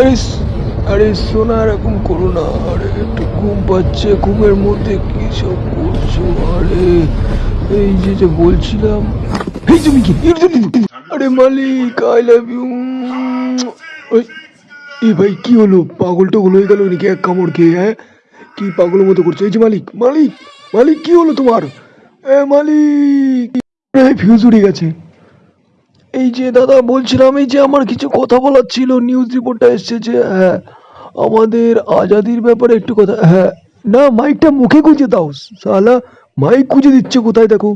আরে আরে সোনা, এরকম করো না, আরে একটু ঘুম পাচ্ছে, ঘুমের মধ্যে কি সব করছ, আরে? এই যে যে বলছিলাম। এই তুমি কি? আরে মালিক আই লাভ ইউ এই ভাই, কি হলো? পাগল টগল হয়ে গেল নাকি এক কামড় খেয়ে হ্যাঁ? কি পাগলের মতো করছ? এই যে মালিক মালিক মালিক, কি হলো তোমার? এ মালিক ফিউজ উড়ে গেছে। এই যে দাদা, বলছিলাম এই যে আমার কিছু কথা বলার ছিল নিউজ রিপোর্টটা এসছে যে হ্যাঁ আমাদের আজাদির ব্যাপারে একটু কথা হ্যাঁ না মাইকটা মুখে গুঁজে দাও সালা মাইক গুঁজে দিচ্ছে কোথায় দেখো?